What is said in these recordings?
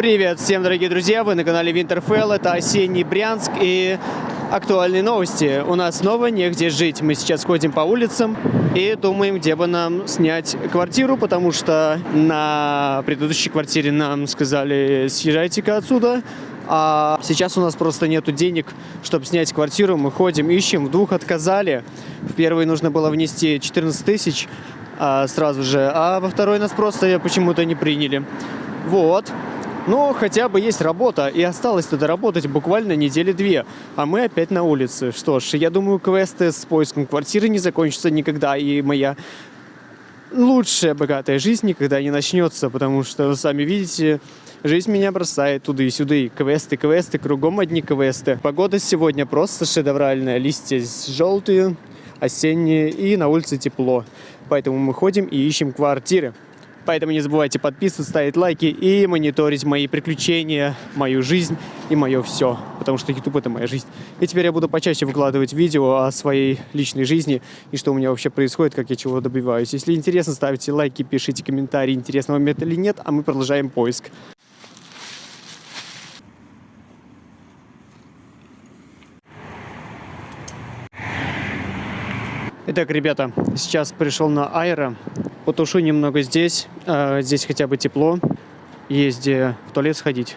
Привет всем, дорогие друзья! Вы на канале Winterfell. Это осенний Брянск и актуальные новости. У нас снова негде жить. Мы сейчас ходим по улицам и думаем, где бы нам снять квартиру, потому что на предыдущей квартире нам сказали, съезжайте-ка отсюда. А сейчас у нас просто нету денег, чтобы снять квартиру. Мы ходим, ищем. В двух отказали. В первый нужно было внести 14 тысяч а, сразу же, а во второй нас просто почему-то не приняли. Вот. Но хотя бы есть работа, и осталось туда работать буквально недели две, а мы опять на улице. Что ж, я думаю, квесты с поиском квартиры не закончатся никогда, и моя лучшая богатая жизнь никогда не начнется, потому что, сами видите, жизнь меня бросает туда и сюда, и квесты, квесты, кругом одни квесты. Погода сегодня просто шедевральная, листья желтые, осенние, и на улице тепло. Поэтому мы ходим и ищем квартиры. Поэтому не забывайте подписываться, ставить лайки и мониторить мои приключения, мою жизнь и мое все. Потому что YouTube это моя жизнь. И теперь я буду почаще выкладывать видео о своей личной жизни и что у меня вообще происходит, как я чего добиваюсь. Если интересно, ставьте лайки, пишите комментарии, интересно вам или нет, а мы продолжаем поиск. Итак, ребята, сейчас пришел на Айро. Потушу немного здесь. А, здесь хотя бы тепло. Есть где в туалет сходить.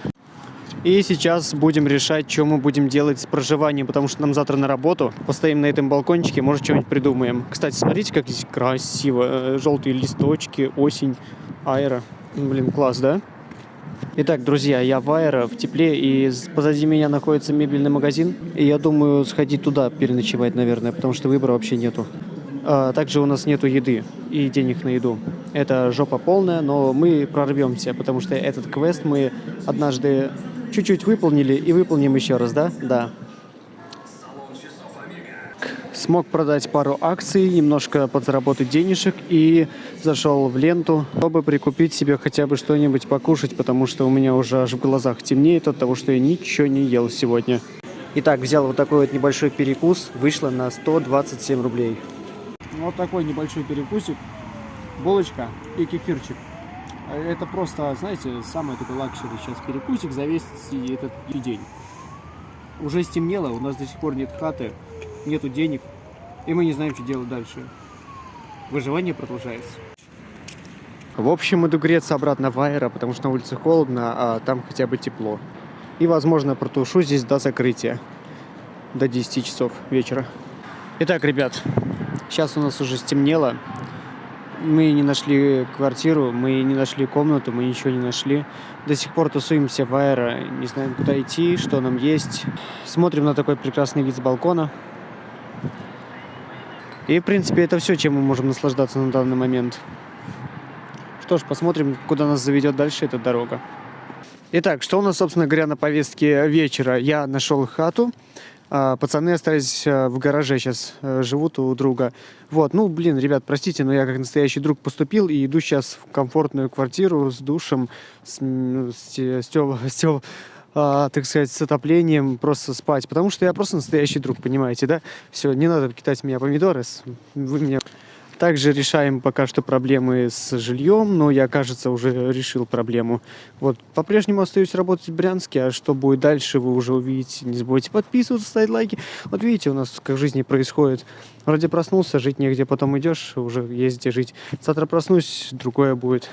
И сейчас будем решать, что мы будем делать с проживанием, потому что нам завтра на работу. Постоим на этом балкончике, может, что-нибудь придумаем. Кстати, смотрите, как здесь красиво. Э, желтые листочки, осень, аэро. Блин, класс, да? Итак, друзья, я в Аэро, в тепле, и позади меня находится мебельный магазин. И я думаю сходить туда переночевать, наверное, потому что выбора вообще нету. А, также у нас нету еды и денег на еду. Это жопа полная, но мы прорвемся, потому что этот квест мы однажды чуть-чуть выполнили и выполним еще раз, да? Да. Смог продать пару акций, немножко подзаработать денежек и зашел в ленту, чтобы прикупить себе хотя бы что-нибудь покушать, потому что у меня уже аж в глазах темнеет от того, что я ничего не ел сегодня. Итак, взял вот такой вот небольшой перекус, вышло на 127 рублей. Вот такой небольшой перекусик, булочка и кефирчик. Это просто, знаете, самый такой luxury сейчас перекусик за весь этот день. Уже стемнело, у нас до сих пор нет хаты, нету денег, и мы не знаем, что делать дальше. Выживание продолжается. В общем, иду греться обратно в Аэро, потому что на улице холодно, а там хотя бы тепло. И, возможно, протушу здесь до закрытия, до 10 часов вечера. Итак, ребят, сейчас у нас уже стемнело. Мы не нашли квартиру, мы не нашли комнату, мы ничего не нашли. До сих пор тусуемся в аэро, не знаем, куда идти, что нам есть. Смотрим на такой прекрасный вид с балкона. И, в принципе, это все, чем мы можем наслаждаться на данный момент. Что ж, посмотрим, куда нас заведет дальше эта дорога. Итак, что у нас, собственно говоря, на повестке вечера? Я нашел хату. А, пацаны остались а, в гараже сейчас, э, живут у друга. Вот, ну, блин, ребят, простите, но я как настоящий друг поступил и иду сейчас в комфортную квартиру с душем, с, с, с, с, с а, так сказать, с отоплением, просто спать. Потому что я просто настоящий друг, понимаете, да? Все, не надо кидать меня помидоры, вы меня... Также решаем пока что проблемы с жильем, но я, кажется, уже решил проблему. Вот, по-прежнему остаюсь работать в Брянске, а что будет дальше, вы уже увидите. Не забывайте подписываться, ставить лайки. Вот видите, у нас как в жизни происходит. Вроде проснулся, жить негде, потом идешь, уже где жить. Завтра проснусь, другое будет.